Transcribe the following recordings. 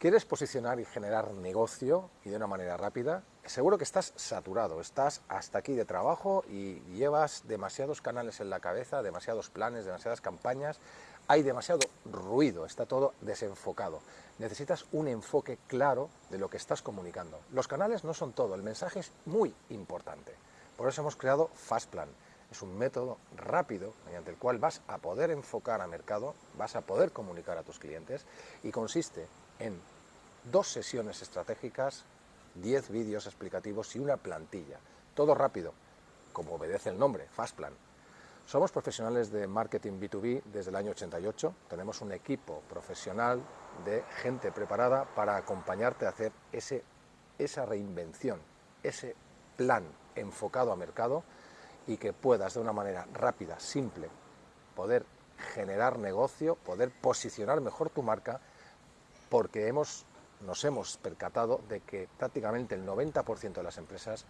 ¿Quieres posicionar y generar negocio y de una manera rápida? Seguro que estás saturado, estás hasta aquí de trabajo y llevas demasiados canales en la cabeza, demasiados planes, demasiadas campañas, hay demasiado ruido, está todo desenfocado. Necesitas un enfoque claro de lo que estás comunicando. Los canales no son todo, el mensaje es muy importante. Por eso hemos creado Fastplan. Es un método rápido mediante el cual vas a poder enfocar a mercado, vas a poder comunicar a tus clientes y consiste en dos sesiones estratégicas, 10 vídeos explicativos y una plantilla. Todo rápido, como obedece el nombre, Fastplan. Somos profesionales de marketing B2B desde el año 88, tenemos un equipo profesional de gente preparada para acompañarte a hacer ese, esa reinvención, ese plan enfocado a mercado y que puedas de una manera rápida, simple, poder generar negocio, poder posicionar mejor tu marca, porque hemos, nos hemos percatado de que prácticamente el 90% de las empresas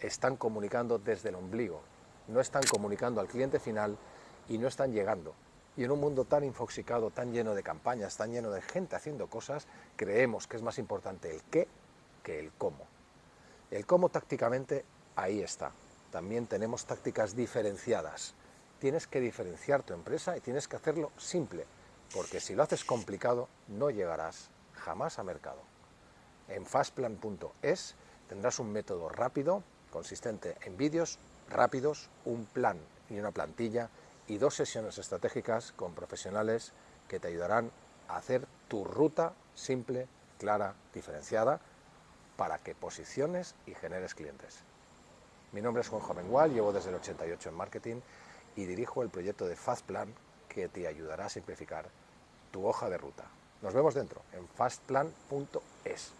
están comunicando desde el ombligo, no están comunicando al cliente final y no están llegando. Y en un mundo tan infoxicado, tan lleno de campañas, tan lleno de gente haciendo cosas, creemos que es más importante el qué que el cómo. El cómo tácticamente ahí está. También tenemos tácticas diferenciadas. Tienes que diferenciar tu empresa y tienes que hacerlo simple, porque si lo haces complicado no llegarás jamás a mercado. En fastplan.es tendrás un método rápido, consistente en vídeos rápidos, un plan y una plantilla y dos sesiones estratégicas con profesionales que te ayudarán a hacer tu ruta simple, clara, diferenciada para que posiciones y generes clientes. Mi nombre es Juan Jovengual, llevo desde el 88 en marketing y dirijo el proyecto de Fastplan que te ayudará a simplificar tu hoja de ruta. Nos vemos dentro en fastplan.es.